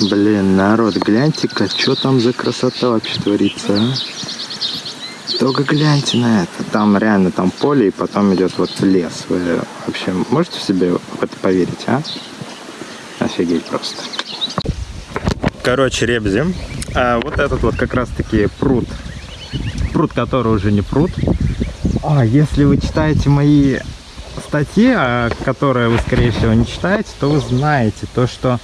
Блин, народ, гляньте-ка, что там за красота вообще творится, а? Только гляньте на это. Там реально там поле, и потом идет вот лес. Вы вообще можете себе в это поверить, а? Офигеть просто. Короче, ребзи. А вот этот вот как раз-таки пруд. Пруд, который уже не пруд. А, если вы читаете мои статьи, а, которые вы, скорее всего, не читаете, то вы знаете то, что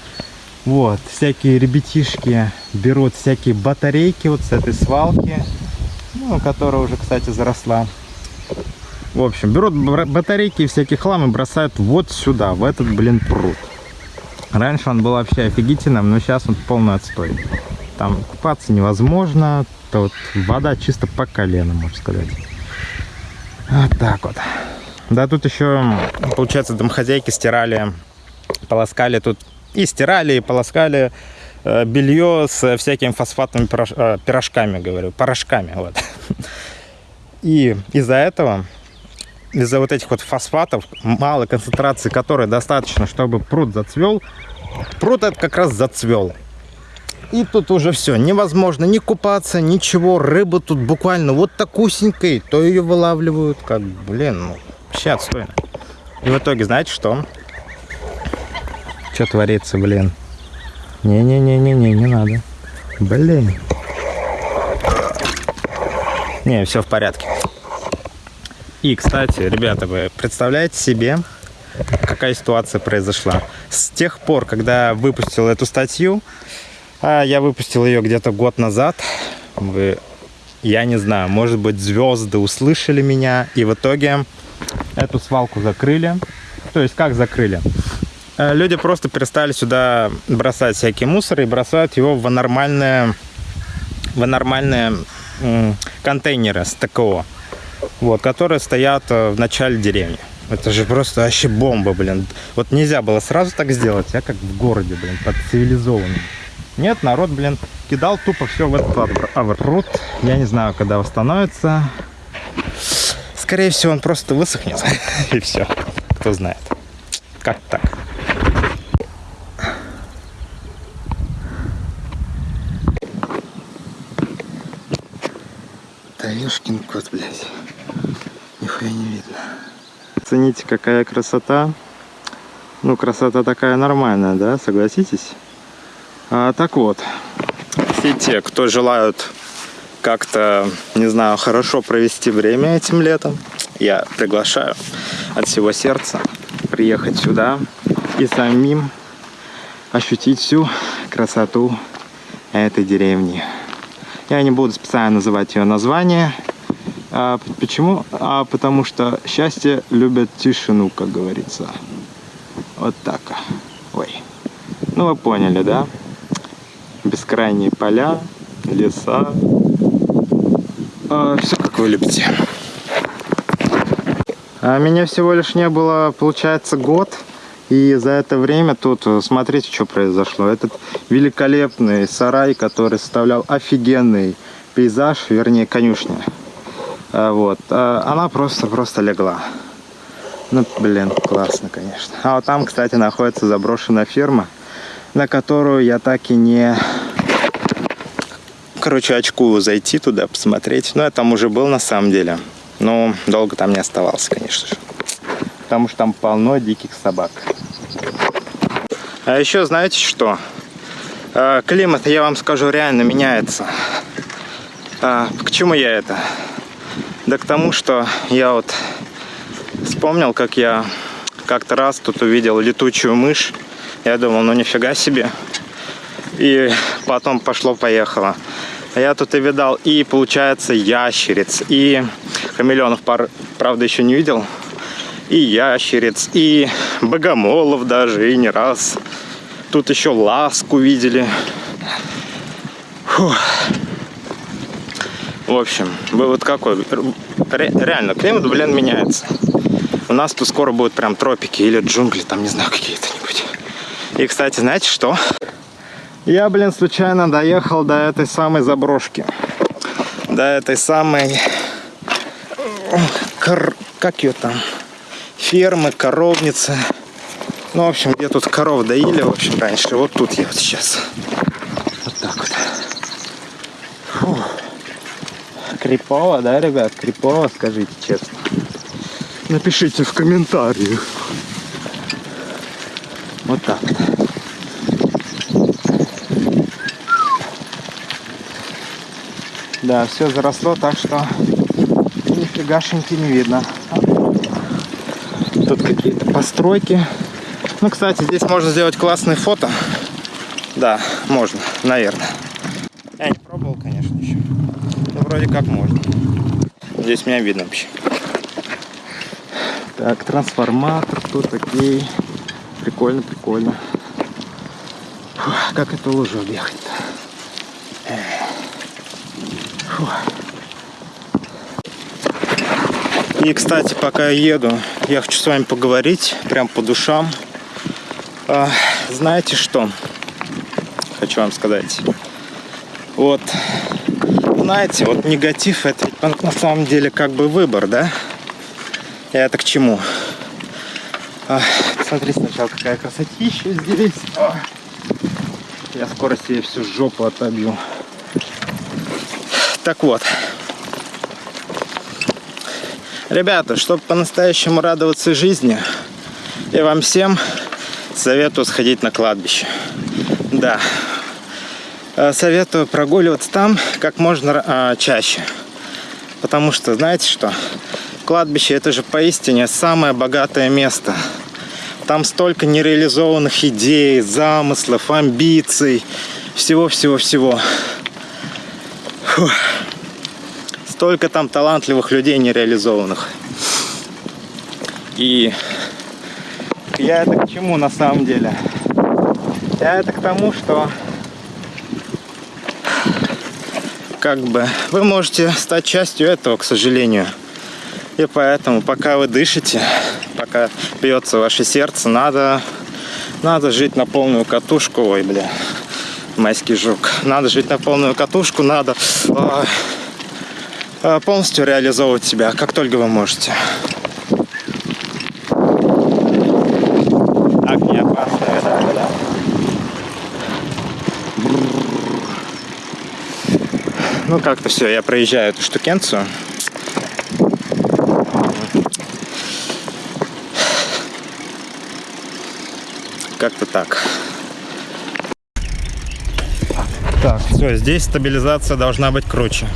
вот, всякие ребятишки берут всякие батарейки вот с этой свалки, ну, которая уже, кстати, заросла. В общем, берут батарейки и всякие хлам и бросают вот сюда, в этот, блин, пруд. Раньше он был вообще офигительным, но сейчас он полный отстой. Там купаться невозможно, вот вода чисто по колено, можно сказать. Вот так вот. Да, тут еще, получается, домохозяйки стирали, полоскали тут и стирали, и полоскали э, белье с всякими фосфатными э, пирожками, говорю, порошками. Вот. И из-за этого, из-за вот этих вот фосфатов, малой концентрации которой достаточно, чтобы пруд зацвел, пруд этот как раз зацвел. И тут уже все, невозможно ни купаться, ничего, рыба тут буквально вот такусенькой, то ее вылавливают, как, блин, ну, вообще отстойно. И в итоге, знаете что? Что творится, блин? Не-не-не-не-не, не надо. Блин. Не, все в порядке. И, кстати, ребята, вы представляете себе, какая ситуация произошла? С тех пор, когда выпустил эту статью, а я выпустил ее где-то год назад, вы, я не знаю, может быть, звезды услышали меня, и в итоге эту свалку закрыли. То есть, как закрыли? Э, люди просто перестали сюда бросать всякие мусоры и бросают его в нормальные, в нормальные контейнеры с ТКО, вот, которые стоят э, в начале деревни. Это же просто вообще бомба, блин. Вот нельзя было сразу так сделать, я как в городе, блин, под цивилизованным. Нет, народ, блин, кидал тупо все в этот аврут. Я не знаю, когда восстановится. Скорее всего, он просто высохнет. И все. Кто знает. Как так? Ёшкин кот, блядь. Нихуя не видно. Цените, какая красота. Ну, красота такая нормальная, да, согласитесь? А, так вот, все те, кто желают как-то, не знаю, хорошо провести время этим летом, я приглашаю от всего сердца приехать сюда и самим ощутить всю красоту этой деревни. Я не буду специально называть ее название. А, почему? А, потому что счастье любят тишину, как говорится. Вот так. Ой. Ну, вы поняли, да? Бескрайние поля, леса. А, все, как вы любите. А меня всего лишь не было, получается, год. И за это время тут, э, смотрите, что произошло. Этот великолепный сарай, который составлял офигенный пейзаж, вернее, конюшня. А, вот. А, она просто-просто легла. Ну, блин, классно, конечно. А вот там, кстати, находится заброшенная ферма, на которую я так и не... Короче, очку зайти туда, посмотреть. Но я там уже был на самом деле. Но долго там не оставался, конечно же. Потому что там полно диких собак. А еще знаете что? А, климат, я вам скажу, реально меняется. А, к чему я это? Да к тому, что я вот вспомнил, как я как-то раз тут увидел летучую мышь. Я думал, ну нифига себе. И потом пошло-поехало. Я тут и видал и, получается, ящериц, и хамелеонов, правда, еще не видел и ящериц, и богомолов даже, и не раз. Тут еще ласку видели. Фух. В общем, вывод какой? Ре реально, климат, блин, меняется. У нас тут скоро будут прям тропики или джунгли, там, не знаю, какие-то-нибудь. И, кстати, знаете что? Я, блин, случайно доехал до этой самой заброшки. До этой самой... Как ее там? Фермы, коровницы. Ну, в общем, где тут коров доили, в общем, раньше. Вот тут я вот сейчас. Вот так вот. Фу. Крипово, да, ребят? Крипово, скажите честно. Напишите в комментариях. Вот так. Да, все заросло, так что нифигашеньки не видно. Тут какие-то постройки. Ну, кстати, здесь можно сделать классные фото. Да, можно, наверное. Я не пробовал, конечно, еще. Но вроде как можно. Здесь меня видно вообще. Так, трансформатор тут, окей. Прикольно, прикольно. Фух, как это лужу объехать-то? И, кстати, пока я еду, я хочу с вами поговорить прям по душам. А, знаете что? Хочу вам сказать. Вот, знаете, вот негатив это на самом деле как бы выбор, да? И это к чему? А, смотри сначала, какая красотища здесь. А, я скоро себе всю жопу отобью. Так вот, Ребята, чтобы по-настоящему радоваться жизни, я вам всем советую сходить на кладбище. Да, э, советую прогуливаться там как можно а, чаще. Потому что, знаете что, кладбище это же поистине самое богатое место. Там столько нереализованных идей, замыслов, амбиций, всего-всего-всего. Фух столько там талантливых людей нереализованных. И я это к чему на самом деле? Я это к тому, что как бы вы можете стать частью этого, к сожалению. И поэтому, пока вы дышите, пока бьется ваше сердце, надо, надо жить на полную катушку. Ой, бля, майский жук. Надо жить на полную катушку, надо... Ой Э, полностью реализовывать себя, как только вы можете. Так, не опасная, да, да. Ну, как-то все, я проезжаю эту штукенцию. Как-то так. Так, все, здесь стабилизация должна быть круче.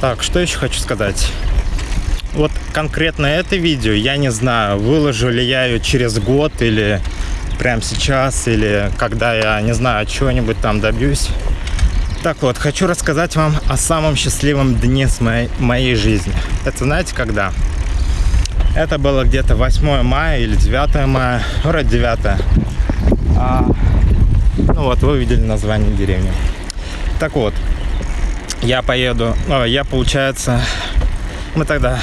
Так, что еще хочу сказать. Вот конкретно это видео, я не знаю, выложу ли я ее через год или прямо сейчас, или когда я, не знаю, чего-нибудь там добьюсь. Так вот, хочу рассказать вам о самом счастливом дне с моей, моей жизни. Это знаете когда? Это было где-то 8 мая или 9 мая, вроде 9. А, ну вот, вы видели название деревни. Так вот, я поеду, о, я, получается, мы тогда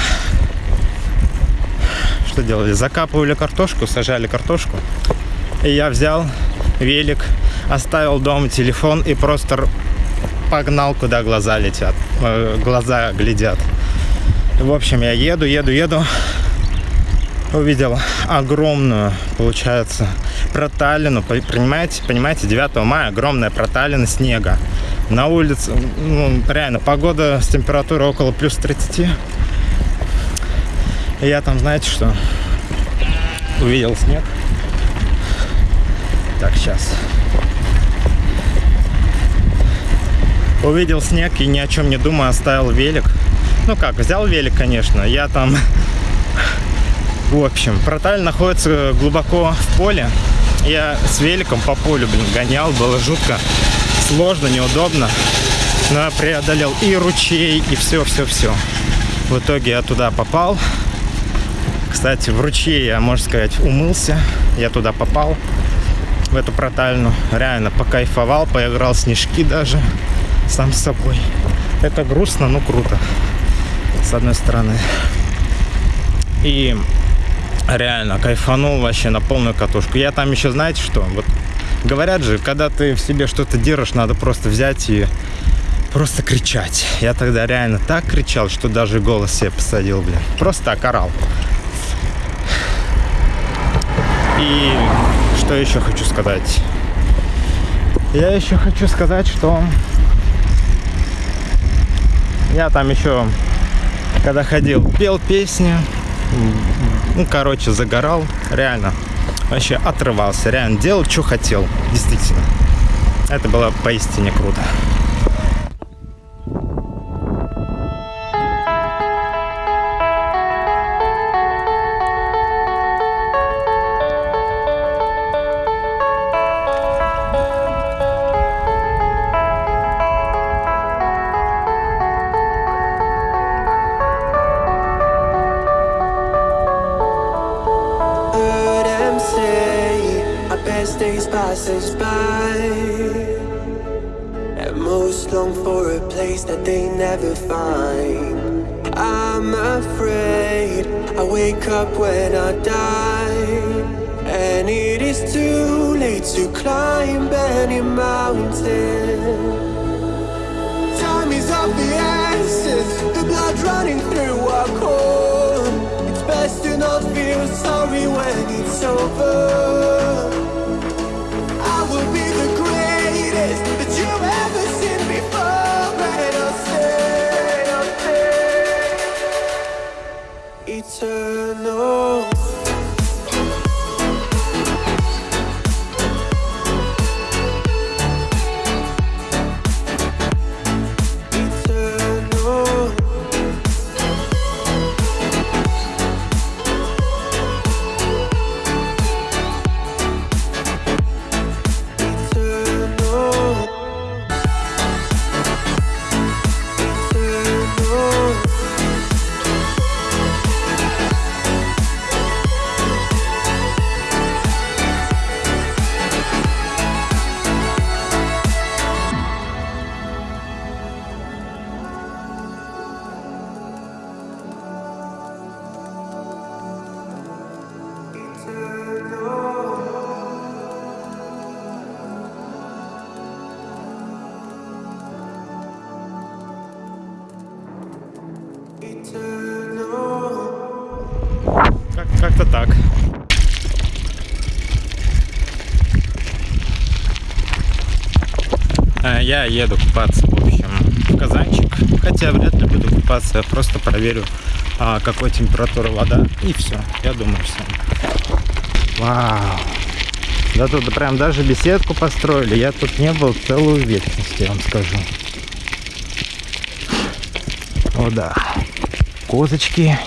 что делали? Закапывали картошку, сажали картошку. И я взял велик, оставил дома телефон и просто погнал, куда глаза летят, э, глаза глядят. В общем, я еду, еду, еду. Увидел огромную, получается, проталину. Понимаете, понимаете, 9 мая огромная проталина снега на улице, ну, реально, погода с температурой около плюс 30. И я там, знаете что, увидел снег. Так, сейчас. Увидел снег и ни о чем не думая оставил велик. Ну как, взял велик, конечно. Я там... В общем, проталь находится глубоко в поле. Я с великом по полю, блин, гонял, было жутко сложно, неудобно. Но я преодолел и ручей, и все-все-все. В итоге я туда попал. Кстати, в ручье я, можно сказать, умылся. Я туда попал, в эту протальну. Реально покайфовал, поиграл снежки даже сам с собой. Это грустно, но круто. С одной стороны. И реально кайфанул вообще на полную катушку. Я там еще, знаете что, вот Говорят же, когда ты в себе что-то держишь, надо просто взять и просто кричать. Я тогда реально так кричал, что даже голос себе посадил, блин. Просто так орал. И что еще хочу сказать? Я еще хочу сказать, что я там еще, когда ходил, пел песни, ну, короче, загорал, реально, вообще отрывался, реально делал, что хотел, действительно. Это было поистине круто. Passes by. And most long for a place that they never find. I'm afraid I wake up when I die. And it is too late to climb any mountain. Time is of the essence The blood running through our core. It's best to not feel sorry when it's over Как-то еду купаться, в общем, в Казанчик. Хотя вряд ли буду купаться, я просто проверю, а, какой температура вода. И все, я думаю, все. Вау. Да тут прям даже беседку построили. Я тут не был целую вечность, я вам скажу. О, да. Козочки.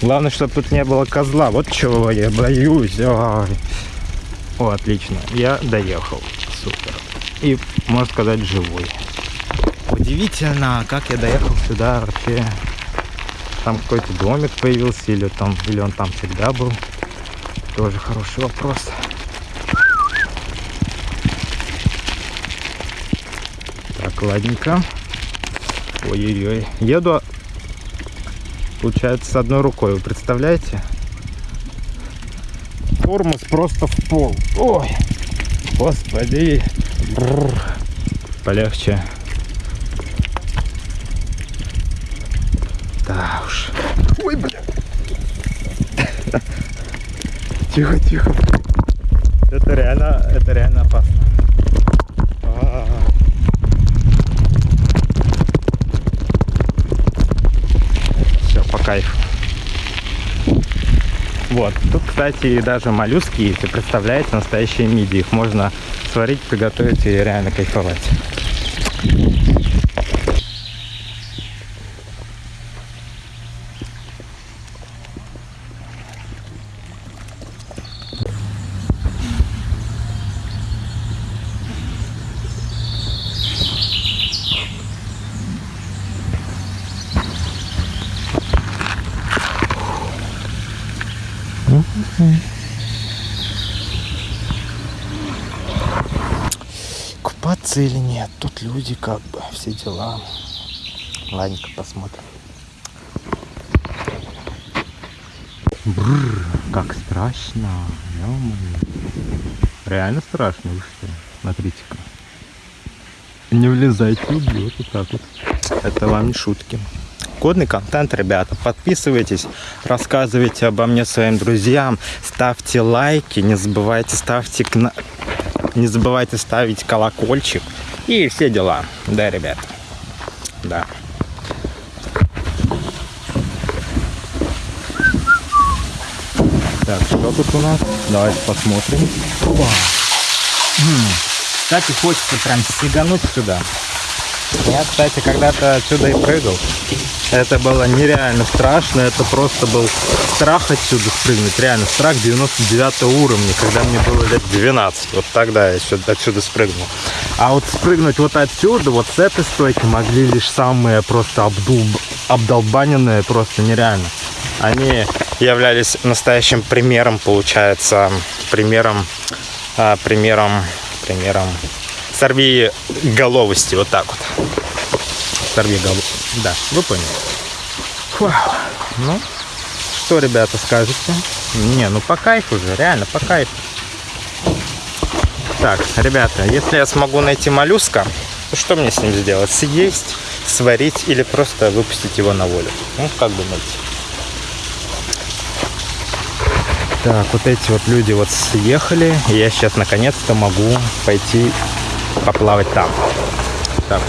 Главное, чтобы тут не было козла. Вот чего я боюсь. Ой. О, отлично. Я доехал. Супер. И, можно сказать, живой. Удивительно, как я доехал сюда вообще. Там какой-то домик появился, или, там, или он там всегда был. Тоже хороший вопрос. Так, ладненько. Ой-ой-ой. Еду, получается, с одной рукой. Вы представляете? Тормоз просто в пол. Ой, господи. Бррр. Полегче. Да уж. Ой, бля. Тихо, тихо. Это реально, это реально опасно. кайф. Вот. Тут, кстати, даже моллюски есть. И представляете, настоящие миди. Их можно сварить, приготовить и реально кайфовать. Купаться или нет? Тут люди как бы, все дела. Ладненько, посмотрим. Бррр, как страшно. Реально страшно, вы что? Смотрите-ка. Не влезайте, убьет вот так вот. Это вам не шутки. годный контент, ребята. Подписывайтесь, рассказывайте обо мне своим друзьям, ставьте лайки, не забывайте ставьте. Не забывайте ставить колокольчик и все дела. Да, ребят. Да. Так, что тут у нас? Давайте посмотрим. Опа. Кстати, хочется прям сигануть сюда. Я, кстати, когда-то отсюда и прыгал. Это было нереально страшно, это просто был страх отсюда спрыгнуть, реально страх 99 уровня, когда мне было лет 12, вот тогда я сюда, отсюда спрыгнул. А вот спрыгнуть вот отсюда, вот с этой стойки могли лишь самые просто обдул, обдолбаненные, просто нереально. Они являлись настоящим примером, получается, примером, а, примером, примером сорви головости, вот так вот. Сорви голову. Да, вы поняли. Вау. Ну, что, ребята, скажете? Не, ну по кайфу же, реально по кайфу. Так, ребята, если я смогу найти моллюска, то что мне с ним сделать? Съесть, сварить или просто выпустить его на волю? Ну, как думаете? Так, вот эти вот люди вот съехали, и я сейчас наконец-то могу пойти поплавать там. Так.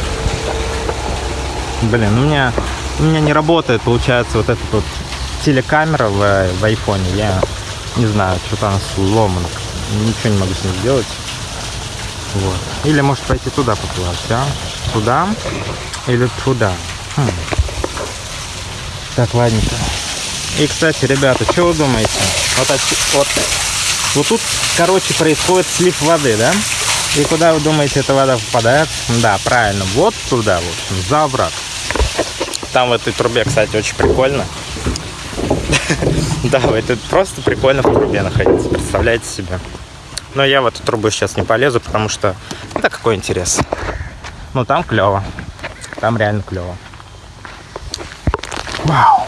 Блин, у меня, у меня не работает, получается, вот эта вот телекамера в, в айфоне. Я не знаю, что-то она сломана. Ничего не могу с ней сделать. Вот. Или может пойти туда поплавать, а? Туда или туда? Хм. Так, ладненько. И, кстати, ребята, что вы думаете? Вот, отсю- вот, вот тут, короче, происходит слив воды, да? И куда вы думаете, эта вода попадает? Да, правильно, вот туда, в общем, за овраг. Там в этой трубе, кстати, очень прикольно. Да, это просто прикольно в трубе находиться, представляете себе. Но я в эту трубу сейчас не полезу, потому что, да какой интерес. Ну, там клево. Там реально клево. Вау.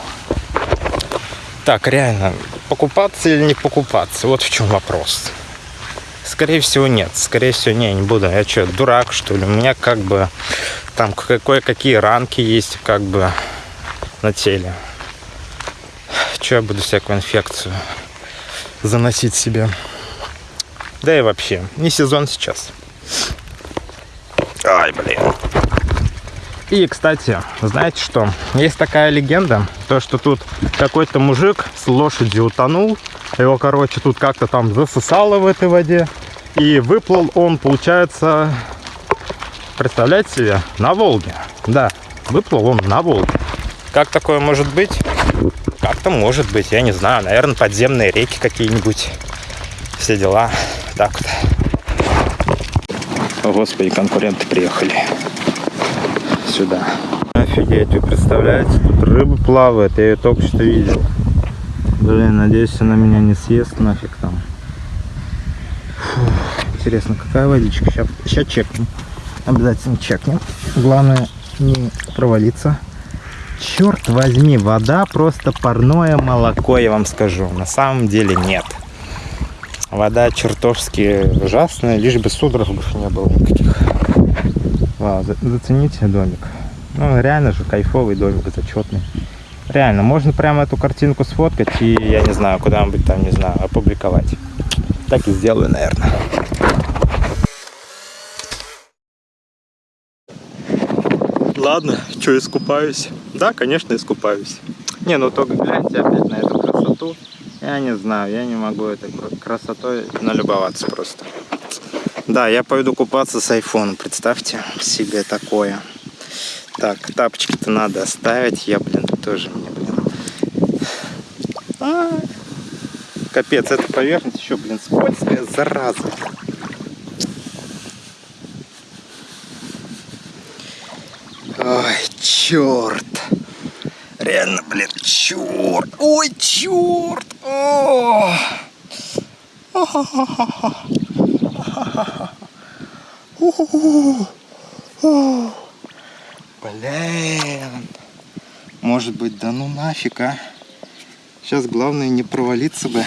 Так, реально, покупаться или не покупаться? Вот в чем вопрос. Скорее всего, нет. Скорее всего, не, не буду. Я что, дурак, что ли? У меня как бы там кое-какие ранки есть как бы на теле. Че я буду всякую инфекцию заносить себе? Да и вообще, не сезон сейчас. Ай, блин. И, кстати, знаете что? Есть такая легенда, то, что тут какой-то мужик с лошадью утонул. Его, короче, тут как-то там засосало в этой воде. И выплыл он, получается, представляете себе, на Волге. Да, выплыл он на Волге. Как такое может быть? Как-то может быть, я не знаю. Наверное, подземные реки какие-нибудь. Все дела. Так вот. О, Господи, конкуренты приехали сюда. Офигеть, вы представляете, тут рыба плавает, я ее только что видел. Блин, надеюсь, она меня не съест нафиг там. Фу, интересно, какая водичка? Сейчас, сейчас чекнем. Обязательно чекнем. Главное не провалиться. Черт возьми, вода просто парное молоко, я вам скажу. На самом деле нет. Вода чертовски ужасная, лишь бы судорогов не было никаких. Вау, за- зацените домик. Ну, реально же кайфовый домик, зачетный. Реально, можно прямо эту картинку сфоткать и, я не знаю, куда-нибудь там, не знаю, опубликовать. Так и сделаю, наверное. Ладно, что, искупаюсь? Да, конечно, искупаюсь. Не, ну только гляньте опять на эту красоту. Я не знаю, я не могу этой кра- красотой налюбоваться просто. Да, я пойду купаться с айфоном, представьте себе такое. Так, тапочки-то надо оставить, я, блин, тоже мне, блин. А, Капец, эта поверхность еще, блин, скользкая, зараза. Ой, черт. Реально, блин, черт. Ой, черт. О! Блин. Может быть, да ну нафиг, а? Сейчас главное не провалиться бы.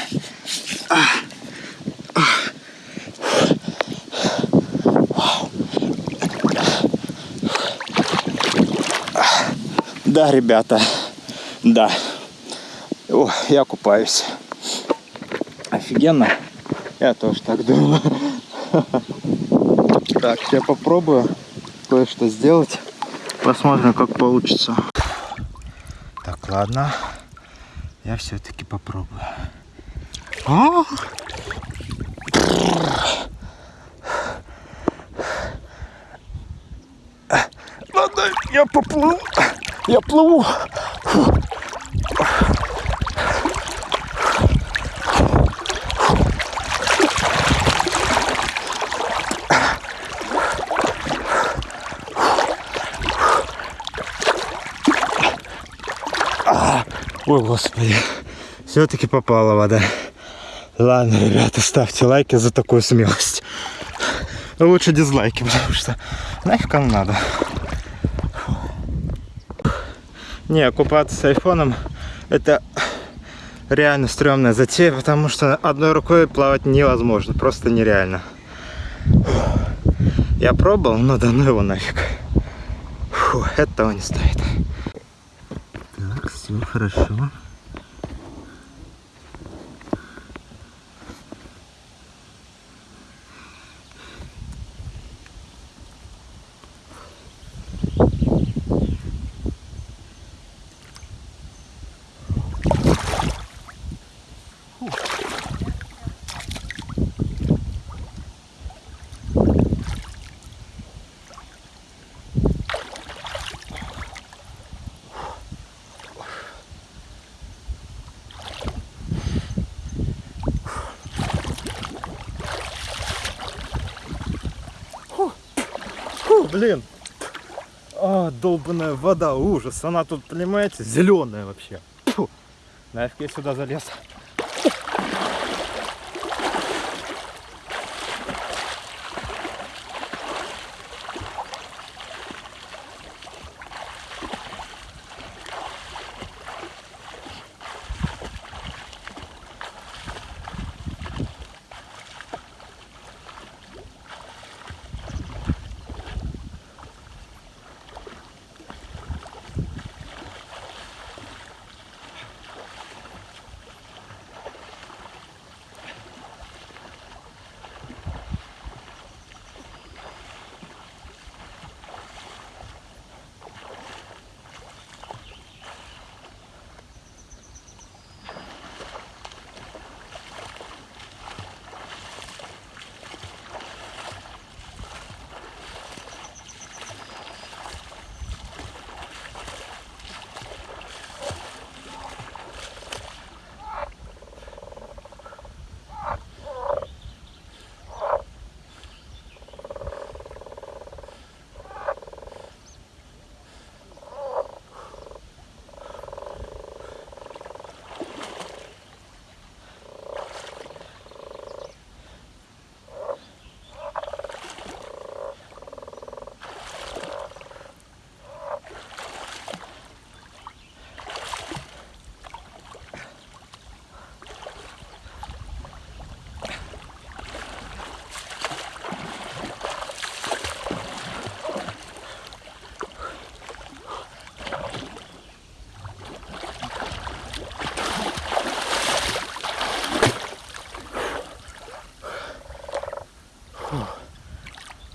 Да, ребята, да. О, я купаюсь. Офигенно. Я тоже так думаю. Так, я попробую кое-что сделать. Посмотрим, как получится. Так, ладно. Я все-таки попробую. А! Ладно, я поплыл. Я плыву. Фу. Ой, господи. Все-таки попала вода. Ладно, ребята, ставьте лайки за такую смелость. Лучше дизлайки, потому что нафиг кому надо. Не, купаться с айфоном это реально стрёмная затея, потому что одной рукой плавать невозможно, просто нереально. Я пробовал, но да ну его нафиг. Фу, это того не стоит. Хорошо. Блин. А, долбанная вода, ужас. Она тут, понимаете, зеленая вообще. Фу. Нафиг я сюда залез.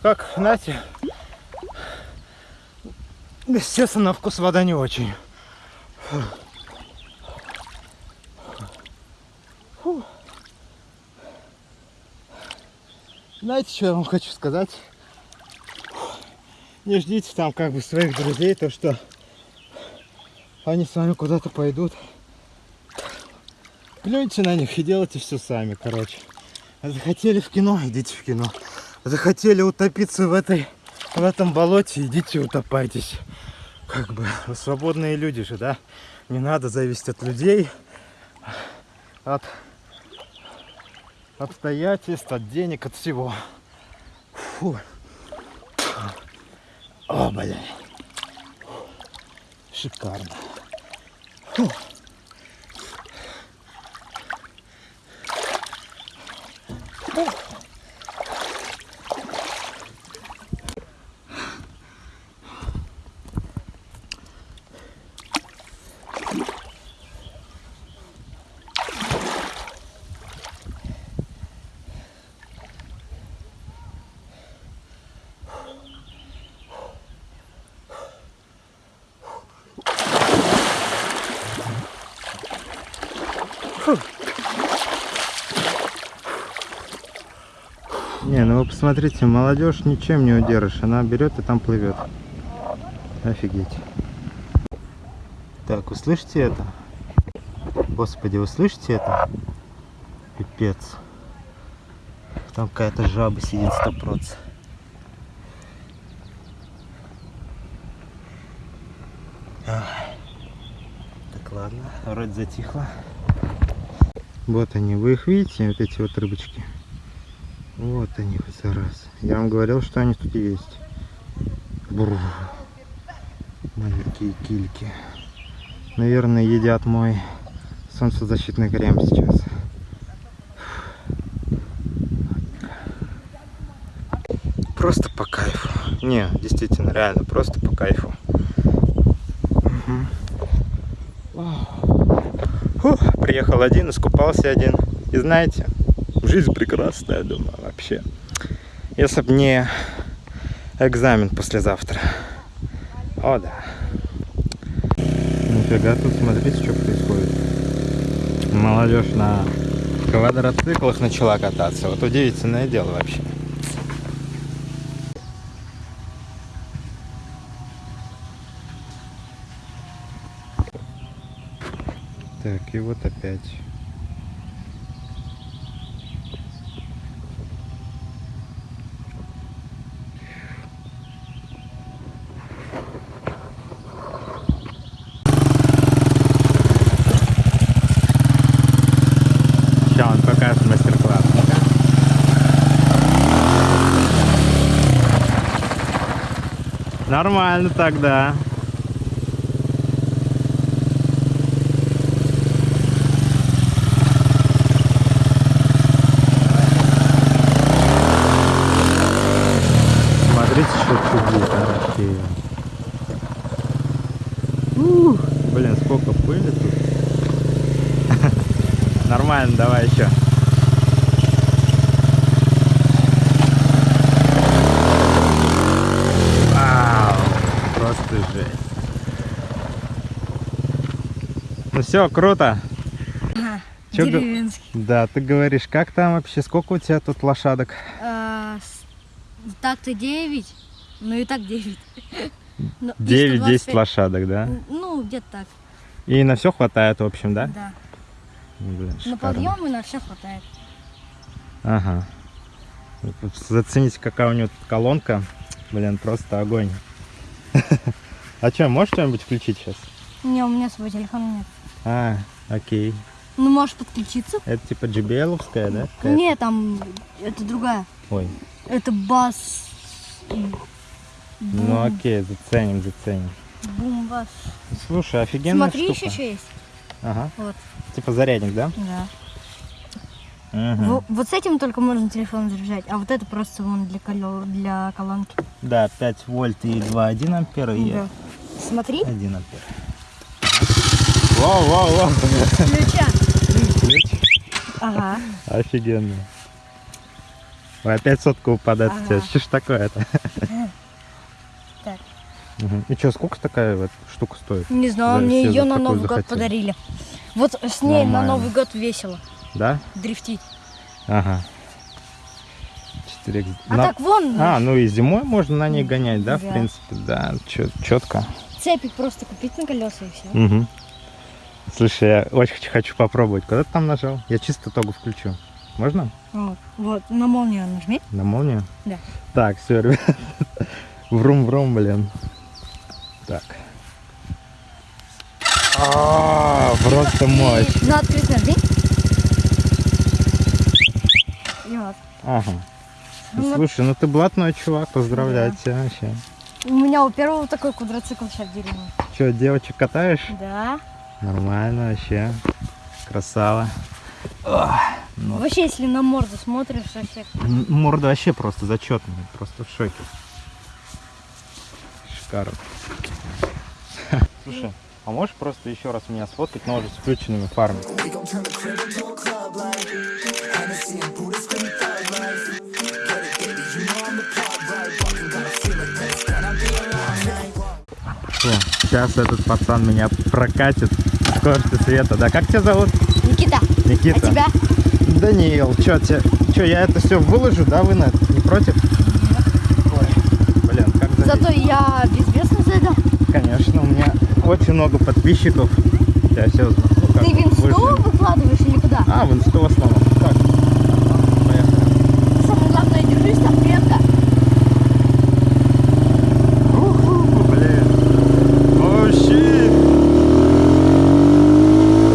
Как, знаете, естественно, на вкус вода не очень. Фу. Знаете, что я вам хочу сказать? Не ждите там как бы своих друзей, то что они с вами куда-то пойдут. Плюньте на них и делайте все сами, короче. Захотели в кино, идите в кино захотели утопиться в этой в этом болоте, идите утопайтесь. Как бы вы свободные люди же, да? Не надо зависеть от людей, от обстоятельств, от денег, от всего. Фу. О, блин. Шикарно. Фу. Посмотрите, молодежь ничем не удержишь. Она берет и там плывет. Офигеть. Так, вы слышите это? Господи, вы это? Пипец. Там какая-то жаба сидит сто процентов. Так, ладно, вроде затихло. Вот они, вы их видите, вот эти вот рыбочки? Вот они, вот зараз. Я вам говорил, что они тут есть. Бррр. Маленькие кильки. Наверное, едят мой солнцезащитный крем сейчас. Просто по кайфу. Не, действительно, реально, просто по кайфу. Мгм. Фух, приехал один, искупался один. И знаете, жизнь прекрасная, думаю, вообще. Если бы не экзамен послезавтра. О, да. Нифига, тут смотрите, что происходит. Молодежь на квадроциклах начала кататься. Вот удивительное дело вообще. Так, и вот опять. Сейчас он покажет мастер-класс. Ну-ка. Нормально тогда. Смотрите, что чудит вообще. Ух, блин, сколько пыли тут. Нормально, давай еще. Вау, просто жесть. Ну все, круто. Чё га- Деревенский. Да, ты говоришь, как там вообще, сколько у тебя тут лошадок? А, Так-то 9, ну и так 9. Ну, и 9-10 125. лошадок, да? Ну, где-то так, И на все хватает, в общем, да? да. Ну, Блин, На шикарно. подъем и на все хватает. Ага. Зацените, какая у него тут колонка. Блин, просто огонь. А что, можешь что-нибудь включить сейчас? Не, у меня свой телефон нет. А, окей. Ну, можешь подключиться? Это типа JBL-овская, да? какая-то? Нет, там, это другая. Ой, Это бас... ну окей, заценим, заценим. Бум-бас. Слушай, офигенная Смотри, штука. еще что есть. Ага. Вот, Типа зарядник, да? да. Во- Вот с этим только можно телефон заряжать, а вот это просто вон для, колё- для колонки. Да, 5 вольт и 2,1 ампера и Да. Смотри, 1 ампер. Вау, вау, вау. ключа. Ключ. Ага. Офигенно. Ой, опять сотка упадает у тебя. Ага. Что ж такое-то? Так. Мгм. И что, сколько такая вот штука стоит? Не знаю, Да, мне ее на Новый год захотели. подарили. Вот с ней на Нормально. Новый год весело Да? дрифтить. Ага. 4 А так вон А, ну и зимой можно на ней гонять, да, в Да. принципе, да, четко. цепик просто купить на колеса и все. Угу. Слушай, я очень хочу- хочу попробовать. Куда ты там нажал? Я чисто тогу включу. Можно? Вот, вот, на молнию нажми. На молнию? Да. Так, все, ребят. Врум-врум, блин. Так. А, просто мощь. На открыть нажми. И вот. Ага. Ну, Слушай, ну ты блатной чувак, поздравляю тебя вообще. У меня у первого такой квадроцикл сейчас в деревне. Че, девочек катаешь? Да. Нормально вообще. Красава. Ах, ну, Вообще, если на морду смотришь, вообще. морда вообще просто зачетная, просто в шоке. Шикарно. Слушай, а можешь просто еще раз меня сфоткать, но уже с включенными фарами? Что, сейчас этот пацан меня прокатит в скорости света. Да, как тебя зовут? Никита, Никита. а тебя? Даниил, что тебе, что я это все выложу, да, вы на это не против? Ой, блин, как залезть? Зато я безвестно зайду. Конечно, у меня очень много подписчиков. Я все. Ну, Ты в инсту вы же- выкладываешь или куда? А, в инсту в основном. Так, поехали. Самое главное, держись там крепко. Уху, блин. О, щит.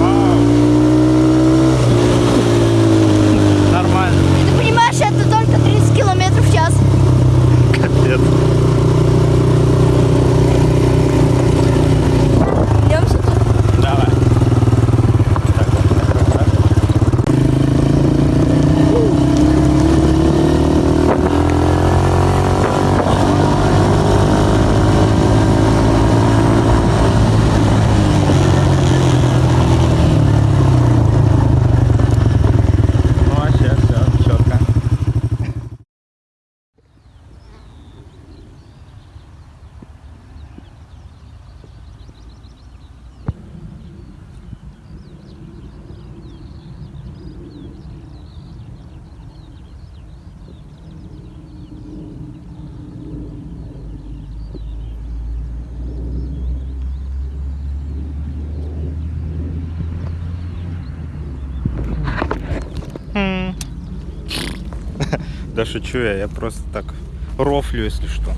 Вау. Нормально. Ты понимаешь, это только 30 километров в час. Капец. Идемся тут. Давай. Так, вот, так, так. Ну, вообще все четко. Да шучу я, я просто так рофлю, если что.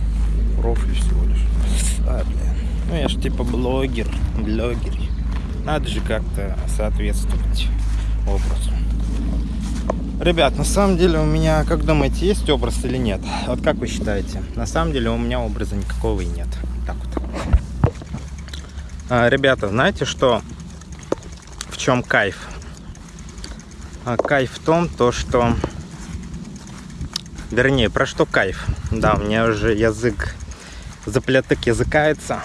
Рофлю всего лишь. А, блин. Ну я ж типа блогер, блогер. Надо же как-то соответствовать образу. Ребят, на самом деле у меня, как думаете, есть образ или нет? Вот как вы считаете? На самом деле у меня образа никакого и нет. Так вот. А, ребята, знаете что? В чем кайф? А, кайф в том, то что Вернее, про что кайф? Да, у меня уже язык заплеток языкается.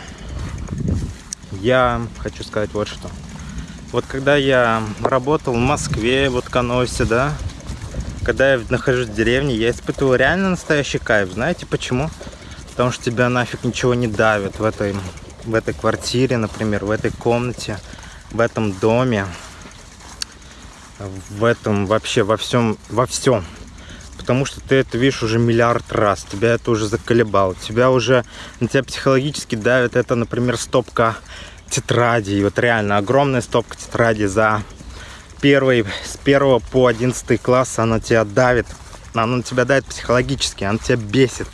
Я хочу сказать вот что. Вот когда я работал в Москве, в Утконосе, да, когда я нахожусь в деревне, я испытываю реально настоящий кайф. Знаете почему? Потому что тебя нафиг ничего не давит в этой, в этой квартире, например, в этой комнате, в этом доме, в этом вообще во всем, во всем потому что ты это видишь уже миллиард раз, тебя это уже заколебало, тебя уже, на тебя психологически давит это, например, стопка тетрадей, вот реально огромная стопка тетрадей за первый, с первого по одиннадцатый класс, она тебя давит, она на тебя давит психологически, она тебя бесит.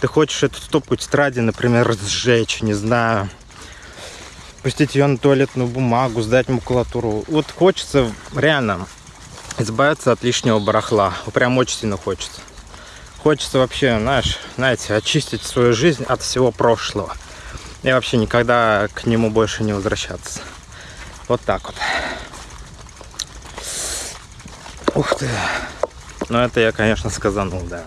Ты хочешь эту стопку тетради, например, сжечь, не знаю, пустить ее на туалетную бумагу, сдать макулатуру. Вот хочется реально избавиться от лишнего барахла. Прям очень сильно хочется. Хочется вообще, знаешь, знаете, очистить свою жизнь от всего прошлого. И вообще никогда к нему больше не возвращаться. Вот так вот. Ух ты. Ну это я, конечно, сказанул, да.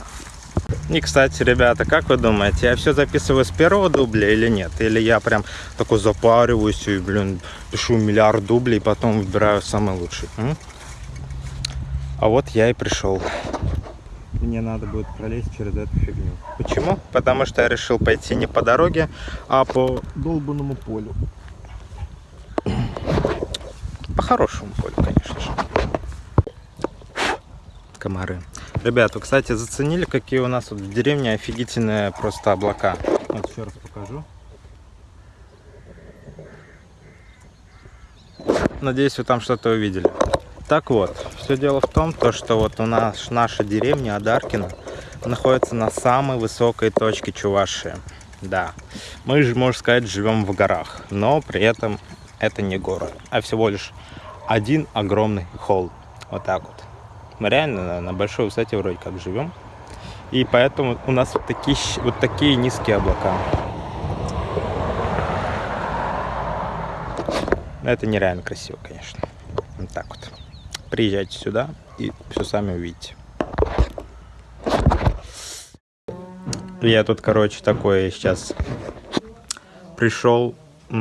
И, кстати, ребята, как вы думаете, я все записываю с первого дубля или нет? Или я прям такой запариваюсь и, блин, пишу миллиард дублей, потом выбираю самый лучший? м? А вот я и пришел. Мне надо будет пролезть через эту фигню. Почему? Потому что я решил пойти не по дороге, а по долбанному полю. По хорошему полю, конечно же. Комары. Ребят, вы, кстати, заценили, какие у нас вот в деревне офигительные просто облака? Вот еще раз покажу. Надеюсь, вы там что-то увидели. Так вот, все дело в том, то, что вот у нас наша деревня Адаркина находится на самой высокой точке Чувашии. Да, мы же, можно сказать, живем в горах, но при этом это не горы, а всего лишь один огромный холм. Вот так вот. Мы реально на, большой высоте вроде как живем. И поэтому у нас вот такие, вот такие низкие облака. Это нереально красиво, конечно. Вот так вот. Приезжайте сюда и все сами увидите. Я тут, короче, такой сейчас пришел. И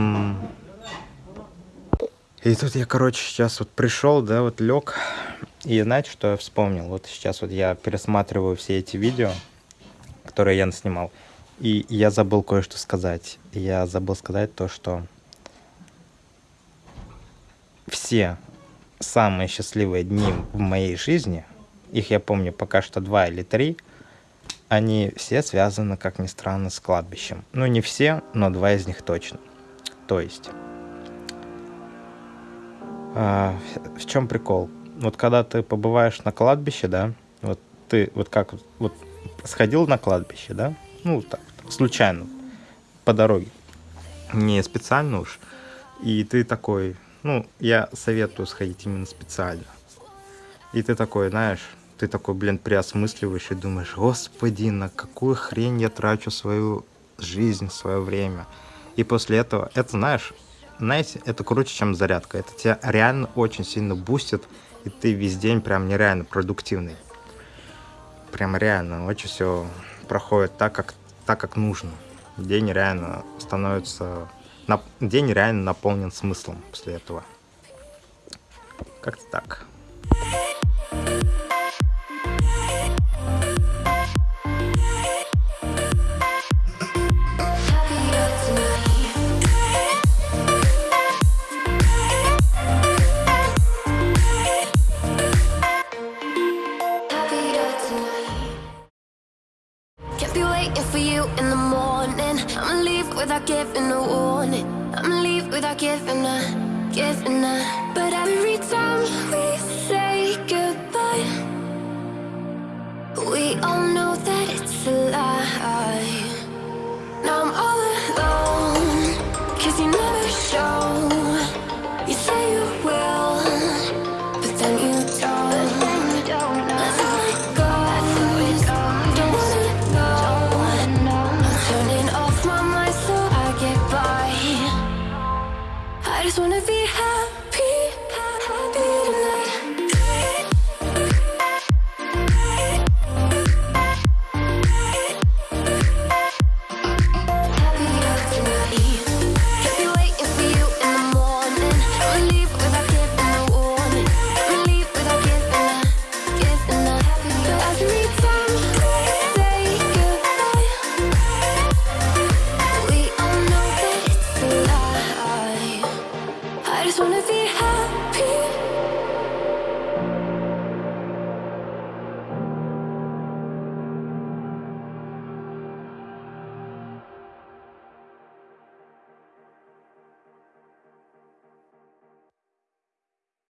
тут я, короче, сейчас вот пришел, да, вот лег. И знаете, что я вспомнил? Вот сейчас вот я пересматриваю все эти видео, которые я наснимал. И я забыл кое-что сказать. Я забыл сказать то, что все самые счастливые дни в моей жизни, их я помню пока что два или три, они все связаны, как ни странно, с кладбищем. Ну, не все, но два из них точно. То есть, а, в чем прикол? Вот когда ты побываешь на кладбище, да, вот ты вот как вот сходил на кладбище, да, ну так случайно по дороге, не специально уж, и ты такой, ну я советую сходить именно специально, и ты такой, знаешь, ты такой, блин, приосмысливаешь и думаешь, господи, на какую хрень я трачу свою жизнь, свое время. И после этого, это знаешь, знаете, это круче, чем зарядка. Это тебя реально очень сильно бустит, и ты весь день прям нереально продуктивный. Прям реально, очень все проходит так, как, так, как нужно. День реально становится... День реально наполнен смыслом после этого. Как-то так. Without giving a warning. I'ma leave without giving a, giving a. But every time we say goodbye, we all know that it's a lie.